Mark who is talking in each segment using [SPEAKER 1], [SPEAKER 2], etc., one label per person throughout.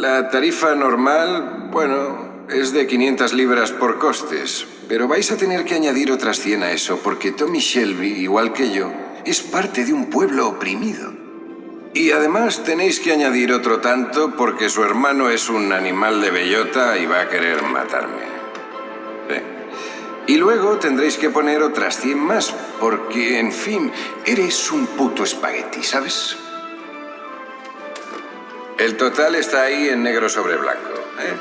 [SPEAKER 1] La tarifa normal, bueno, es de 500 libras por costes, pero vais a tener que añadir otras 100 a eso, porque Tommy Shelby, igual que yo, es parte de un pueblo oprimido. Y además tenéis que añadir otro tanto porque su hermano es un animal de bellota y va a querer matarme. Y luego tendréis que poner otras 100 más, porque, en fin, eres un puto espagueti, ¿sabes? El total está ahí en negro sobre blanco, ¿eh?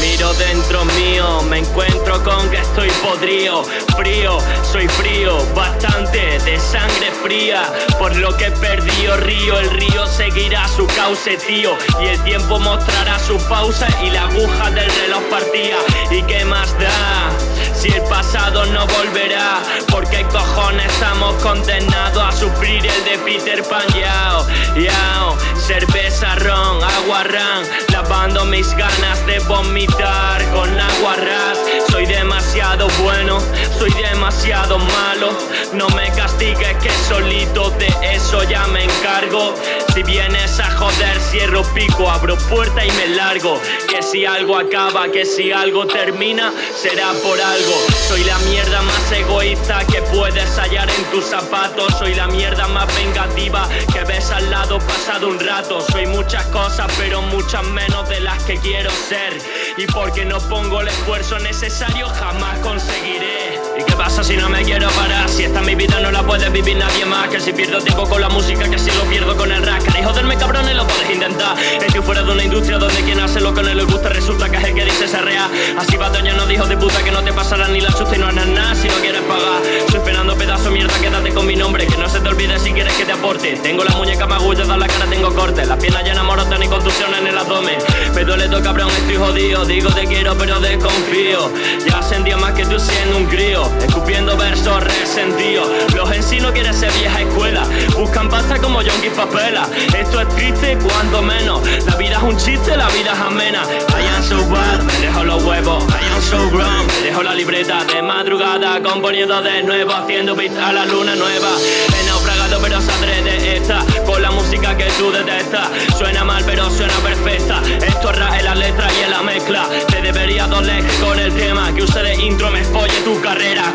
[SPEAKER 2] Miro dentro mío, me encuentro con que estoy podrido, frío, soy frío, bastante de sangre fría, por lo que perdí río, el río seguirá su cauce, tío, y el tiempo mostrará su pausa y la aguja del reloj partía, ¿y qué más da? Si el pasado no volverá, estamos condenados a sufrir el de Peter Pan, yao, yao, cerveza, ron, agua, ran, lavando mis ganas de vomitar con agua ras. Soy demasiado bueno, soy demasiado malo. No me castigues que solito de eso ya me encargo. Si vienes a joder, cierro pico, abro puerta y me largo. Que si algo acaba, que si algo termina, será por algo. Soy la mierda más egoísta que puedes hallar en tus zapatos. Soy la mierda más vengativa que ves al lado pasado un rato. Soy muchas cosas, pero muchas menos de las que quiero ser. Y porque no pongo el esfuerzo necesario, jamás conseguiré. ¿Y qué pasa si no me quiero parar? Si esta mi vida no la puede vivir nadie más. Que si pierdo tiempo con la música, que si lo pierdo con el rap. ¿Queréis joderme cabrones? Lo puedes intentar. Estoy fuera de una industria donde quien hace lo que no le gusta Resulta que es el que dice ser real. Así va doña no dijo de puta que no te pasará ni la susta y no harás nada si no quieres pagar. Soy Fernando pedazo mierda, quédate con mi nombre. Que no se te olvide si quieres que te aporte. Tengo la muñeca abdomen Me duele todo cabrón, estoy jodido. Digo te quiero pero desconfío. Ya sentía más que tú siendo un crío. Escupiendo versos resentidos. Los en sí no quieren ser vieja escuela. Buscan pasta como Yonki Papela. Esto es triste cuando menos. La vida es un chiste, la vida es amena. I am so bad, me dejo los huevos. I am so grown, me dejo la libreta de madrugada. Componiendo de nuevo, haciendo beats a la luna nueva. He naufragado pero saldré de esta música que tú detestas. Suena mal pero suena perfecta. Esto es en la letra y en la mezcla. Te debería doler con el tema Que use de intro me folle tu carrera